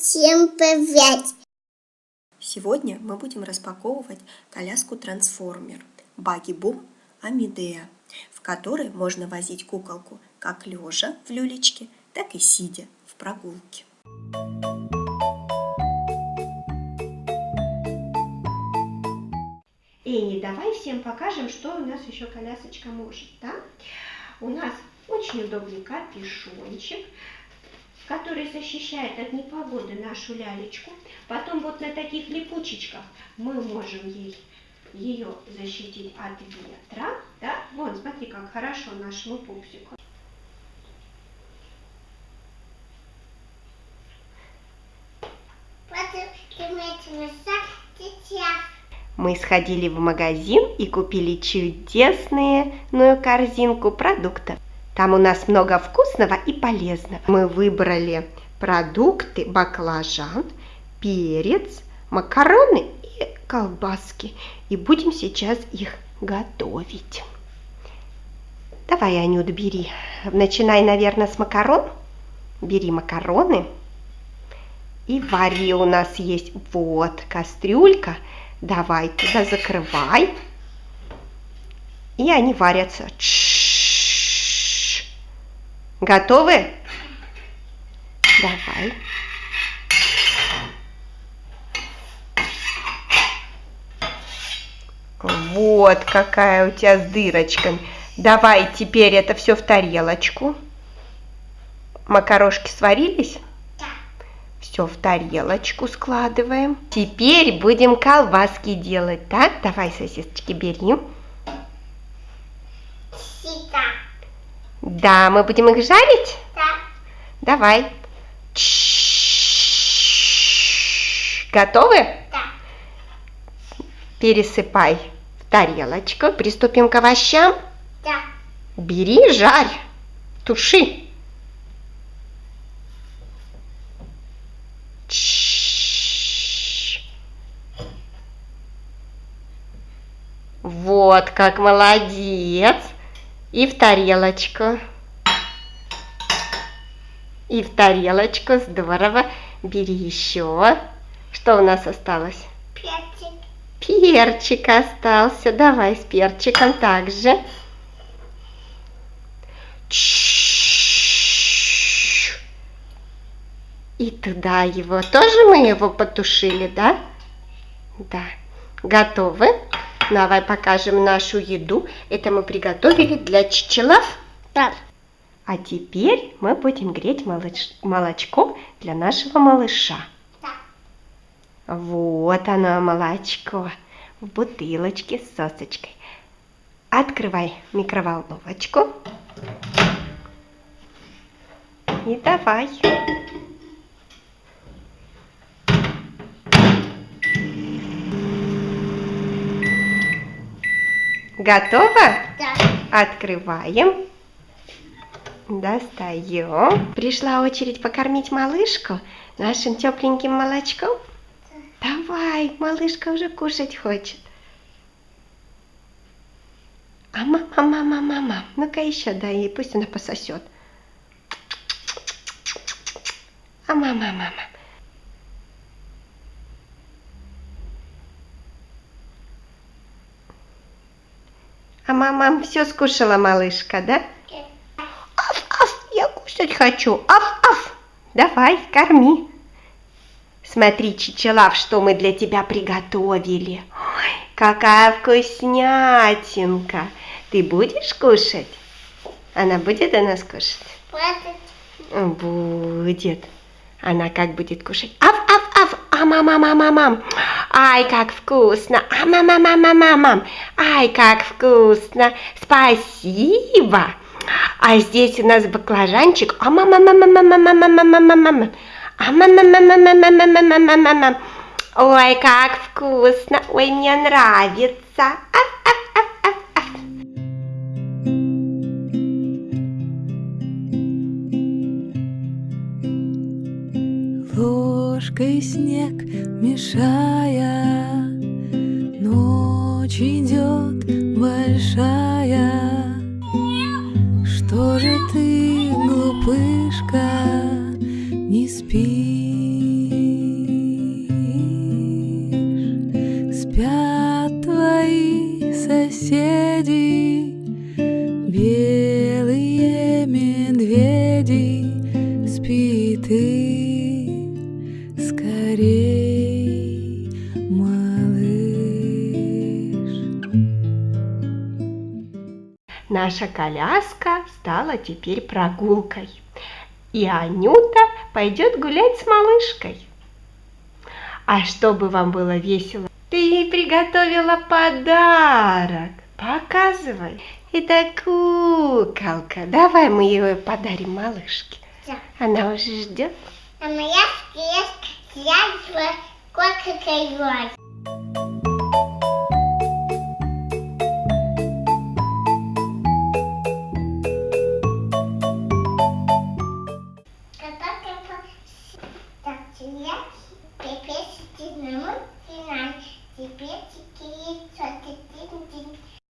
Всем привет! Сегодня мы будем распаковывать коляску трансформер Баги Бум Амидея, в которой можно возить куколку как лежа в люлечке, так и сидя в прогулке. Эни, давай всем покажем, что у нас еще колясочка может, да? У нас очень удобный капюшончик, который защищает от непогоды нашу лялечку. Потом вот на таких липучечках мы можем ей ее защитить от ветра. Да? Вон, смотри, как хорошо нашему пупсику. Мы сходили в магазин и купили чудесную корзинку продуктов. Там у нас много вкусного и полезного. Мы выбрали продукты баклажан, перец, макароны и колбаски. И будем сейчас их готовить. Давай, Анют, бери. Начинай, наверное, с макарон. Бери макароны. И вари у нас есть. Вот, кастрюлька. Давай туда закрывай. И они варятся. Ч Готовы? Давай. Вот какая у тебя с дырочками. Давай теперь это все в тарелочку. Макарошки сварились? Да. Все в тарелочку складываем. Теперь будем колбаски делать, так? Давай, сосисочки, бери. Да, мы будем их жарить? Да. Давай. Готовы? Да. Пересыпай в тарелочку. Приступим к овощам? Да. Бери, жарь, туши. Вот как молодец. И в тарелочку. И в тарелочку. Здорово. Бери еще. Что у нас осталось? Перчик. Перчик остался. Давай с перчиком также. И туда его. Тоже мы его потушили, да? Да. Готовы? Давай покажем нашу еду. Это мы приготовили для чечелов. Да. А теперь мы будем греть молоч молочко для нашего малыша. Да. Вот оно, молочко. В бутылочке с сосочкой. Открывай микроволновочку. И давай. Готово? Да. Открываем. Достаем. Пришла очередь покормить малышку нашим тепленьким молочком. Да. Давай, малышка уже кушать хочет. А мама, мама, мама, ну-ка еще дай ей, пусть она пососет. А мама, мама. А мама все скушала, малышка, да? Аф, аф, я кушать хочу. Аф, аф. Давай, корми. Смотри, Чичелав, что мы для тебя приготовили. Ой, какая вкуснятинка. Ты будешь кушать? Она будет у нас кушать? Будет. Будет. Она как будет кушать? А мама, мама, мам. Ай, как вкусно! А мама, мама, мама! Ай, как вкусно! Спасибо! А здесь у нас баклажанчик. А мама, мама, мама, мама, мама. А мама, мама, мама, мама, мама. Ой, как вкусно! Ой, мне нравится! А, а, а, И снег, мешая. Ночь идет большая. Что же ты, глупышка, не спишь? Спят твои соседи, белые медведи, спи ты. Наша коляска стала теперь прогулкой. И Анюта пойдет гулять с малышкой. А чтобы вам было весело, ты приготовила подарок. Показывай. Это куколка. Давай мы ее подарим малышке. Да. Она уже ждет. А моя съест яйца кока-колой.